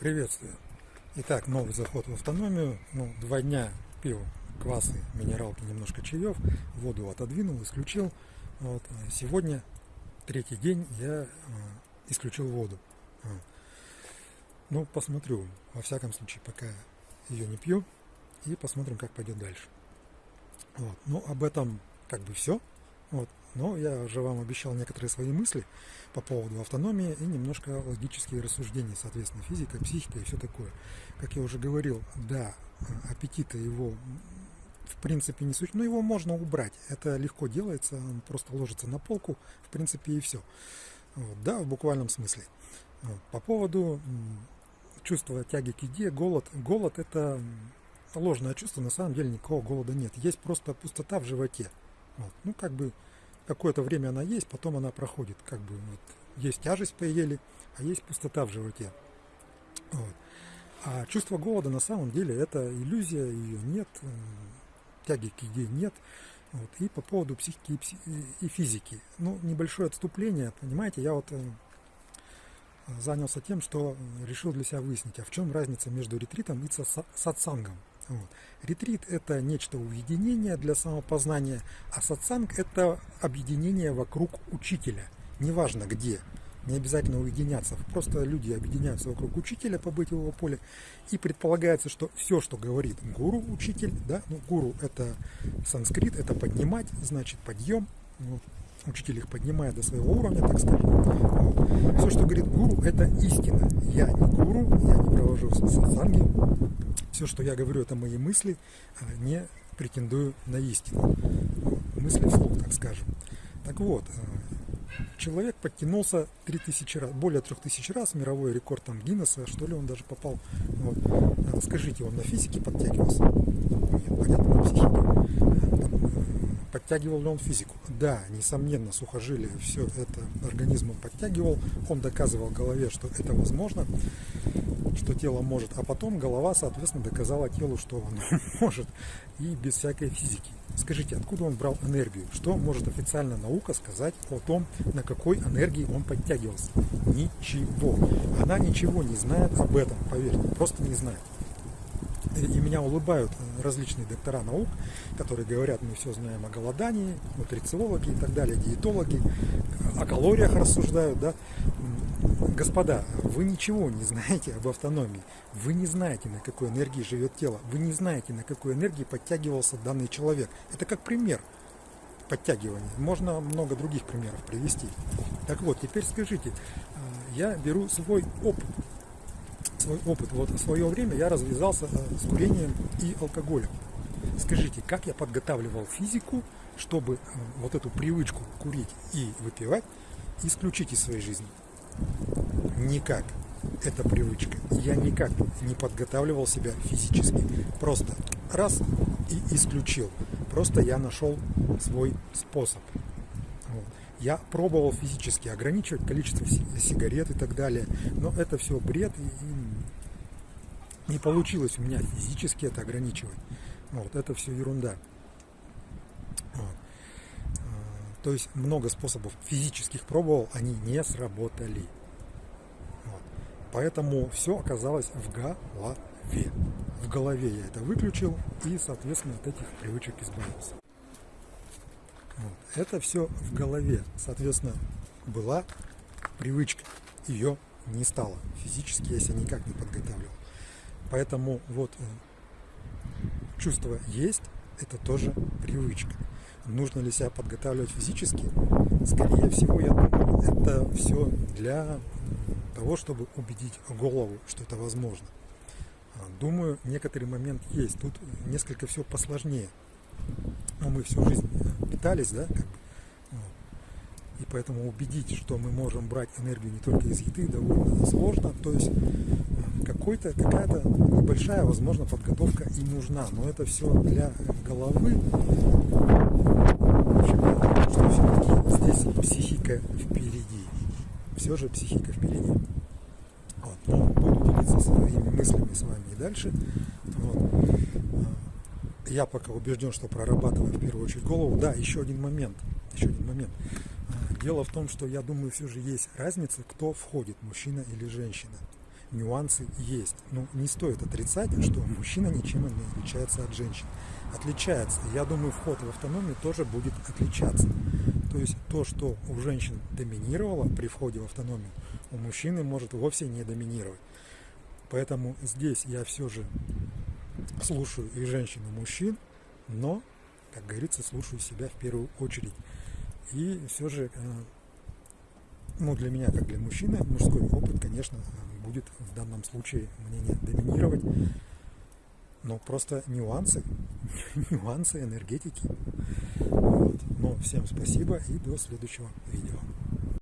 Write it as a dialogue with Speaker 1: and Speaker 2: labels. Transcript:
Speaker 1: Приветствую. Итак, новый заход в автономию. Ну, два дня пил квасы, минералки, немножко чаев, воду отодвинул, исключил. Вот. Сегодня, третий день, я исключил воду. Ну, посмотрю. Во всяком случае, пока ее не пью. И посмотрим, как пойдет дальше. Вот. Ну, об этом как бы все. Вот. Но я уже вам обещал некоторые свои мысли по поводу автономии и немножко логические рассуждения, соответственно, физика, психика и все такое. Как я уже говорил, да, аппетита его в принципе не суть, но его можно убрать. Это легко делается, он просто ложится на полку, в принципе, и все. Вот, да, в буквальном смысле. По поводу чувства тяги к еде, голод. Голод это ложное чувство, на самом деле никакого голода нет. Есть просто пустота в животе. Вот. Ну, как бы какое-то время она есть, потом она проходит. Как бы вот, есть тяжесть поели, а есть пустота в животе. Вот. А чувство голода на самом деле это иллюзия, ее нет, тяги к еде нет. Вот. И по поводу психики и, пси и физики. Ну, небольшое отступление, понимаете, я вот э, занялся тем, что решил для себя выяснить, а в чем разница между ретритом и сатсангом. Вот. Ретрит – это нечто уединение для самопознания, а сатсанг – это объединение вокруг учителя, неважно где, не обязательно уединяться, просто люди объединяются вокруг учителя, побыть в его поле, и предполагается, что все, что говорит гуру, учитель, да, ну, гуру – это санскрит, это поднимать, значит подъем, вот. Учитель их поднимает до своего уровня, так скажем. Вот. Все, что говорит гуру, это истина. Я не гуру, я не провожу сатсанги, все, что я говорю, это мои мысли, а не претендую на истину. Мысли вслух, так скажем. Так вот, э, человек подтянулся 3000 раз, более 3000 раз, мировой рекорд там Гиннесса, что ли он даже попал. Вот. Скажите, он на физике подтягивался? Нет, понятно, на психике. Э, подтягивал ли он физику? Да, несомненно, сухожилие все это организмом подтягивал. Он доказывал голове, что это возможно что тело может, а потом голова, соответственно, доказала телу, что оно может, и без всякой физики. Скажите, откуда он брал энергию? Что может официально наука сказать о том, на какой энергии он подтягивался? Ничего. Она ничего не знает об этом, поверьте, просто не знает. И меня улыбают различные доктора наук, которые говорят, мы все знаем о голодании, нутрициологи и так далее, диетологи, о калориях рассуждают, да, Господа, вы ничего не знаете об автономии, вы не знаете, на какой энергии живет тело, вы не знаете, на какой энергии подтягивался данный человек. Это как пример подтягивания. Можно много других примеров привести. Так вот, теперь скажите, я беру свой опыт. Свой опыт. Вот в свое время я развязался а, с курением и алкоголем. Скажите, как я подготавливал физику, чтобы а, вот эту привычку курить и выпивать исключить из своей жизни? Никак. Это привычка. Я никак не подготавливал себя физически. Просто раз и исключил. Просто я нашел свой способ. Я пробовал физически ограничивать количество сигарет и так далее, но это все бред и не получилось у меня физически это ограничивать. Вот, это все ерунда. Вот. То есть много способов физических пробовал, они не сработали. Вот. Поэтому все оказалось в голове. В голове я это выключил и, соответственно, от этих привычек избавился. Вот. Это все в голове. Соответственно, была привычка. Ее не стало. Физически я себя никак не подготавливал. Поэтому вот э, чувство есть, это тоже привычка. Нужно ли себя подготавливать физически? Скорее всего, я думаю, это все для того, чтобы убедить голову, что это возможно. А, думаю, некоторый момент есть. Тут несколько все посложнее. Но мы всю жизнь питались, да, как бы, и поэтому убедить, что мы можем брать энергию не только из еды, довольно сложно. То есть э, какой-то, какая-то небольшая, возможно, подготовка и нужна. Но это все для головы. Что все-таки здесь психика впереди. Все же психика впереди. Вот. Буду делиться своими мыслями с вами и дальше. Вот. Э, я пока убежден, что прорабатываю в первую очередь голову. Да, еще один момент. Еще один момент. Дело в том, что я думаю, все же есть разница, кто входит, мужчина или женщина. Нюансы есть. Ну, не стоит отрицать, что мужчина ничем не отличается от женщин. Отличается. Я думаю, вход в автономию тоже будет отличаться. То есть то, что у женщин доминировало при входе в автономию, у мужчины может вовсе не доминировать. Поэтому здесь я все же слушаю и женщин, и мужчин, но, как говорится, слушаю себя в первую очередь. И все же, э, ну, для меня, как для мужчины, мужской опыт, конечно, будет в данном случае мнение доминировать. Но просто нюансы, нюансы энергетики. Вот. Но всем спасибо и до следующего видео.